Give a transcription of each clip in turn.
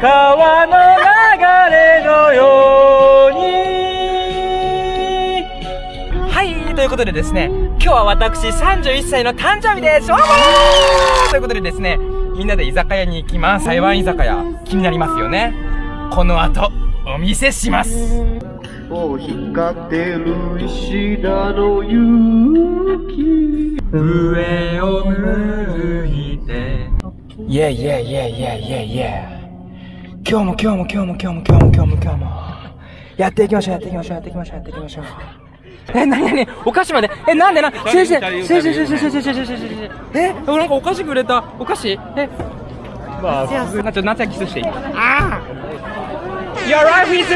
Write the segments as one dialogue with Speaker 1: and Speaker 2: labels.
Speaker 1: 川の流れのように。はいということでですね今日は私31歳の誕生日です。ということでですねみんなで居酒屋に行きます。台湾居酒屋。気になりますよね。この後お見せします。
Speaker 2: を光ってる石田の勇気。
Speaker 1: 上を向いて。イェイイェイイェイイェイイェイイェイ今日も今日も今日も今日も今日も今日も今日も。やっていきましょうやっていきましょうやっていきましょうやっていきましょう。え、なになにお菓子まで？え、なんでな先生先生先生先生先生先生先生え、なんかお菓子くれた？お菓子？え？まあ、ちょっと夏はキスしていい。ああ Your life is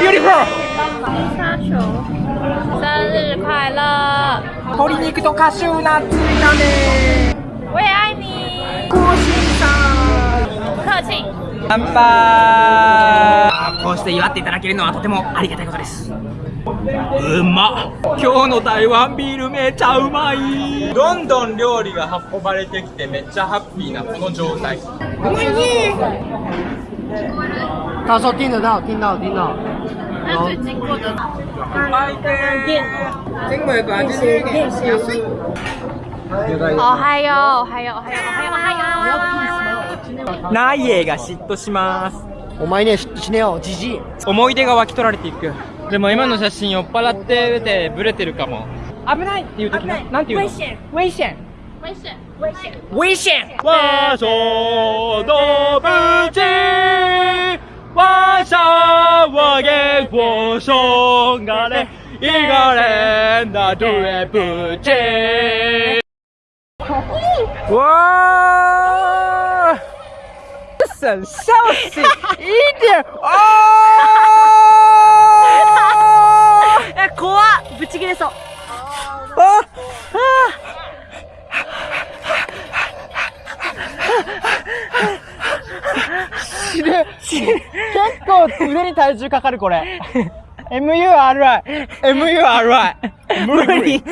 Speaker 1: beautiful!
Speaker 3: 生日快乐！
Speaker 1: 鶏肉とカシューナッツ炒め。
Speaker 3: 我也愛你。
Speaker 1: 空心菜
Speaker 3: 不客氣。
Speaker 1: 乾杯。こうして祝っていただけるのはとてもありがたいことです。うまっ。今日の台湾ビールめちゃうまい。どんどん料理が運ばれてきてめっちゃハッピーなこの状態。
Speaker 2: 他说听得到，听到，听到。
Speaker 3: 那最经過的おはよう、おはよう、おはよう、おはよう、おはよう。
Speaker 1: ナイエが嫉妬します
Speaker 2: お前ね、死ねよ、じじい。
Speaker 1: 思い出が湧き取られていくでも今の写真酔っ払っててブレてるかも危ないっていう時ななんていうの？危険危険
Speaker 3: 危險、危險。
Speaker 1: 危险！我说对不起，我想我给我说个嘞，一个人的对不起。哇！省消息一点哦！
Speaker 3: え、怖っ。ぶち切れそう。
Speaker 1: あ死ぬ死ぬ結構腕に体重かかるこれ MURI MURI 無理